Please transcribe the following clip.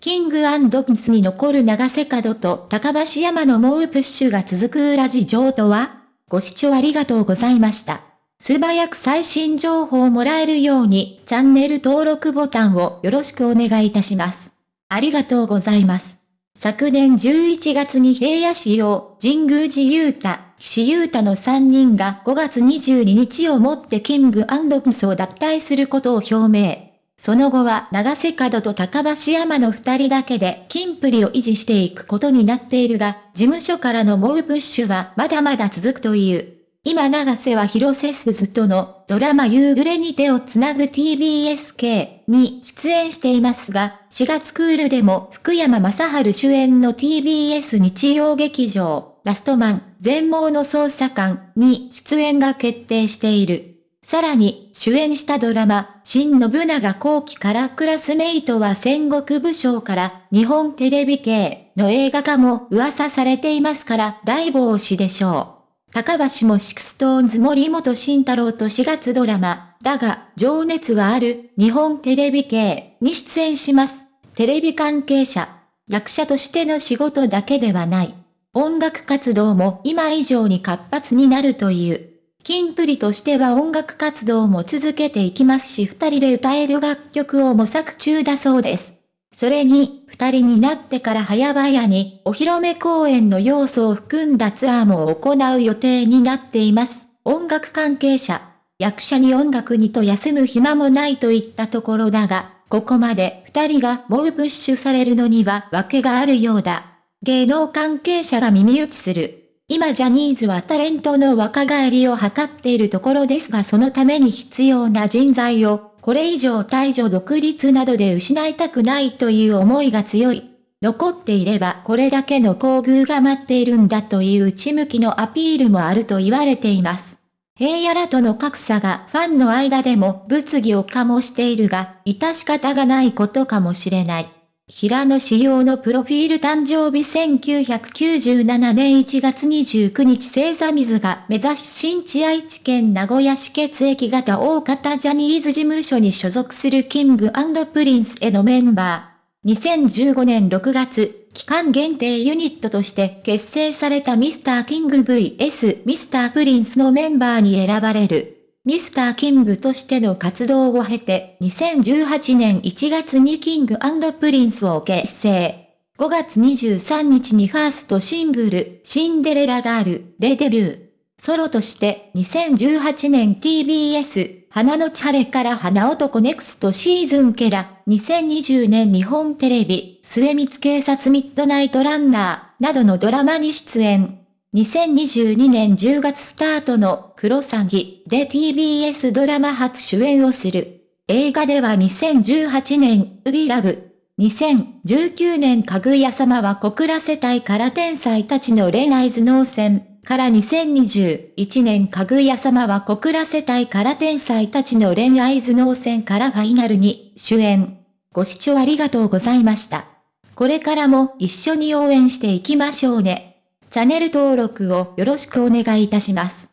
キングピンスに残る長瀬角と高橋山の猛プッシュが続く裏事情とは？ご視聴ありがとうございました。素早く最新情報をもらえるようにチャンネル登録ボタンをよろしくお願いいたします。ありがとうございます。昨年11月に平野市用、神宮寺勇太、岸優太の3人が5月22日をもってキングプスを脱退することを表明。その後は長瀬角と高橋山の二人だけで金プリを維持していくことになっているが、事務所からの猛プッシュはまだまだ続くという。今長瀬は広瀬すずとのドラマ夕暮れに手をつなぐ TBSK に出演していますが、4月クールでも福山雅治主演の TBS 日曜劇場、ラストマン、全盲の捜査官に出演が決定している。さらに、主演したドラマ、新信長公記からクラスメイトは戦国武将から日本テレビ系の映画化も噂されていますから大忙しでしょう。高橋も SixTONES 森本慎太郎と4月ドラマ、だが、情熱はある日本テレビ系に出演します。テレビ関係者、役者としての仕事だけではない。音楽活動も今以上に活発になるという。キンプリとしては音楽活動も続けていきますし二人で歌える楽曲を模索中だそうです。それに、二人になってから早々にお披露目公演の要素を含んだツアーも行う予定になっています。音楽関係者、役者に音楽にと休む暇もないといったところだが、ここまで二人が猛プッシュされるのには訳があるようだ。芸能関係者が耳打ちする。今ジャニーズはタレントの若返りを図っているところですがそのために必要な人材を、これ以上退場独立などで失いたくないという思いが強い。残っていればこれだけの厚遇が待っているんだという内向きのアピールもあると言われています。平野らとの格差がファンの間でも物議を醸しているが、致し方がないことかもしれない。平野志陽のプロフィール誕生日1997年1月29日星座水が目指し新地愛知県名古屋市血液型大型ジャニーズ事務所に所属するキングプリンスへのメンバー。2015年6月、期間限定ユニットとして結成されたミスターキング VS ミスタープリンスのメンバーに選ばれる。ミスターキングとしての活動を経て、2018年1月にキングプリンスを結成。5月23日にファーストシングル、シンデレラガールでデビュー。ソロとして2018年 TBS、花のち晴れから花男 Next Season から、2020年日本テレビ、未満警察ミッドナイトランナー、などのドラマに出演。2022年10月スタートのクロサギで TBS ドラマ初主演をする。映画では2018年、ウビラブ。2019年かぐや様は小倉世帯から天才たちの恋愛頭脳戦。から2021年かぐや様は小倉世帯から天才たちの恋愛頭脳戦からファイナルに主演。ご視聴ありがとうございました。これからも一緒に応援していきましょうね。チャンネル登録をよろしくお願いいたします。